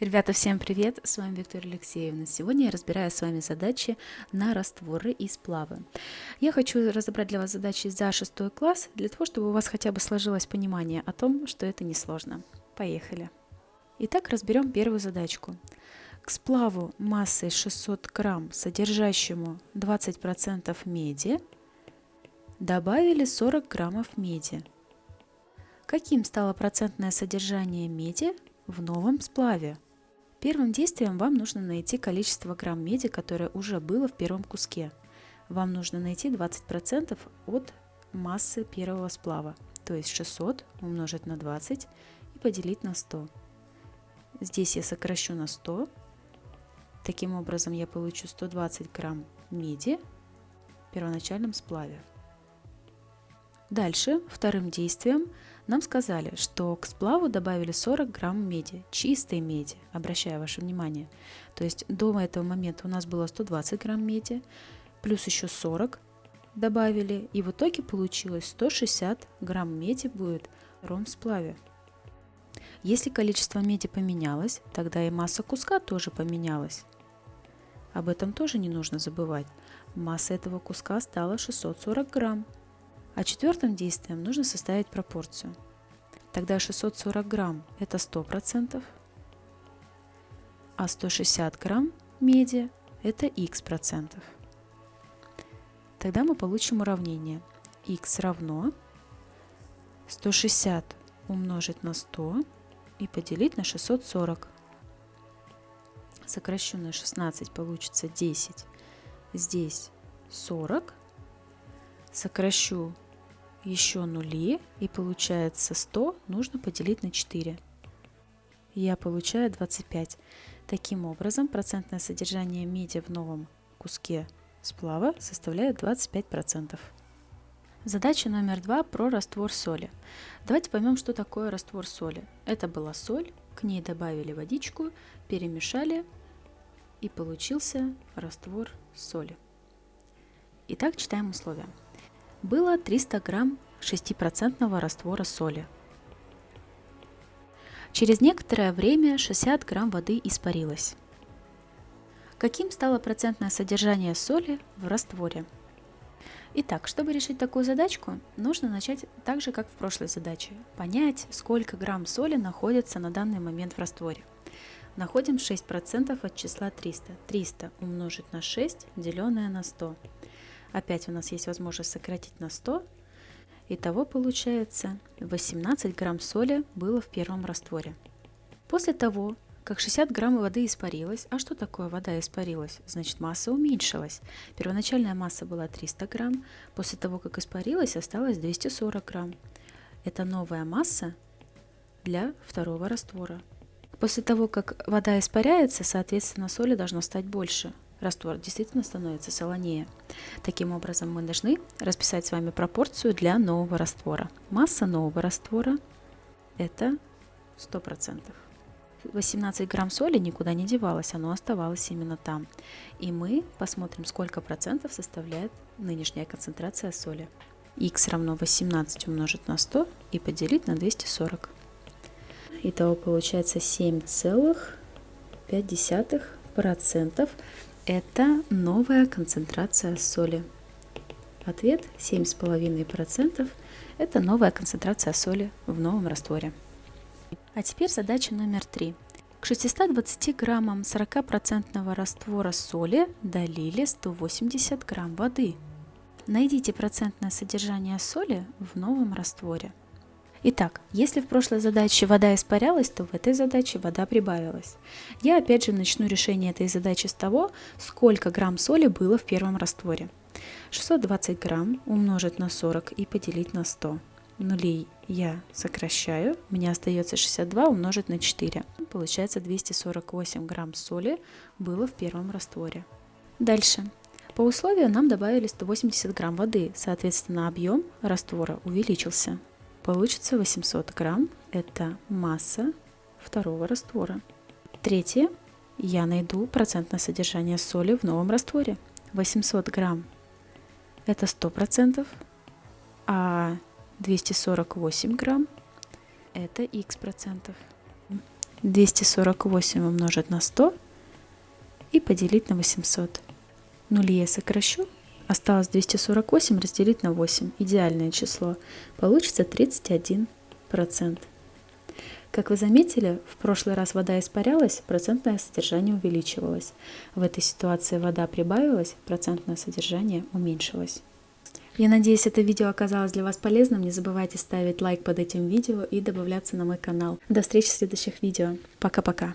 Ребята, всем привет! С вами Виктория Алексеевна. Сегодня я разбираю с вами задачи на растворы и сплавы. Я хочу разобрать для вас задачи за шестой класс, для того, чтобы у вас хотя бы сложилось понимание о том, что это несложно. Поехали! Итак, разберем первую задачку. К сплаву массой 600 грамм, содержащему 20% меди, добавили 40 граммов меди. Каким стало процентное содержание меди в новом сплаве? Первым действием вам нужно найти количество грамм меди, которое уже было в первом куске. Вам нужно найти 20% от массы первого сплава, то есть 600 умножить на 20 и поделить на 100. Здесь я сокращу на 100. Таким образом я получу 120 грамм меди в первоначальном сплаве. Дальше, вторым действием, нам сказали, что к сплаву добавили 40 грамм меди, чистой меди, обращаю ваше внимание. То есть до этого момента у нас было 120 грамм меди, плюс еще 40 добавили, и в итоге получилось 160 грамм меди будет в ром сплаве. Если количество меди поменялось, тогда и масса куска тоже поменялась. Об этом тоже не нужно забывать. Масса этого куска стала 640 грамм. А четвертым действием нужно составить пропорцию. Тогда 640 грамм – это 100%, а 160 грамм меди – это x процентов. Тогда мы получим уравнение x равно 160 умножить на 100 и поделить на 640. Сокращу на 16 получится 10. Здесь 40 сокращу еще нули и получается 100 нужно поделить на 4. Я получаю 25. Таким образом, процентное содержание меди в новом куске сплава составляет 25%. Задача номер два про раствор соли. Давайте поймем, что такое раствор соли. Это была соль, к ней добавили водичку, перемешали и получился раствор соли. Итак, читаем условия было 300 грамм 6% раствора соли. Через некоторое время 60 грамм воды испарилось. Каким стало процентное содержание соли в растворе? Итак, чтобы решить такую задачку, нужно начать так же, как в прошлой задаче. Понять, сколько грамм соли находится на данный момент в растворе. Находим 6% от числа 300. 300 умножить на 6, деленное на 100. Опять у нас есть возможность сократить на 100. Итого получается 18 грамм соли было в первом растворе. После того, как 60 грамм воды испарилась, а что такое вода испарилась? Значит масса уменьшилась. Первоначальная масса была 300 грамм, после того, как испарилась, осталось 240 грамм. Это новая масса для второго раствора. После того, как вода испаряется, соответственно, соли должно стать больше раствор действительно становится солонее. Таким образом, мы должны расписать с вами пропорцию для нового раствора. Масса нового раствора это 100%. 18 грамм соли никуда не девалось, оно оставалось именно там. И мы посмотрим, сколько процентов составляет нынешняя концентрация соли. x равно 18 умножить на 100 и поделить на 240. Итого получается 7,5% это новая концентрация соли. Ответ 7,5% это новая концентрация соли в новом растворе. А теперь задача номер три. К 620 граммам 40% раствора соли долили 180 грамм воды. Найдите процентное содержание соли в новом растворе. Итак, если в прошлой задаче вода испарялась, то в этой задаче вода прибавилась. Я опять же начну решение этой задачи с того, сколько грамм соли было в первом растворе. 620 грамм умножить на 40 и поделить на 100. Нулей я сокращаю, у меня остается 62 умножить на 4. Получается 248 грамм соли было в первом растворе. Дальше. По условию нам добавили 180 грамм воды, соответственно объем раствора увеличился. Получится 800 грамм. Это масса второго раствора. Третье. Я найду процентное содержание соли в новом растворе. 800 грамм это 100%, а 248 грамм это x процентов. 248 умножить на 100 и поделить на 800. Нули я сокращу. Осталось 248 разделить на 8. Идеальное число. Получится 31%. Как вы заметили, в прошлый раз вода испарялась, процентное содержание увеличивалось. В этой ситуации вода прибавилась, процентное содержание уменьшилось. Я надеюсь, это видео оказалось для вас полезным. Не забывайте ставить лайк под этим видео и добавляться на мой канал. До встречи в следующих видео. Пока-пока.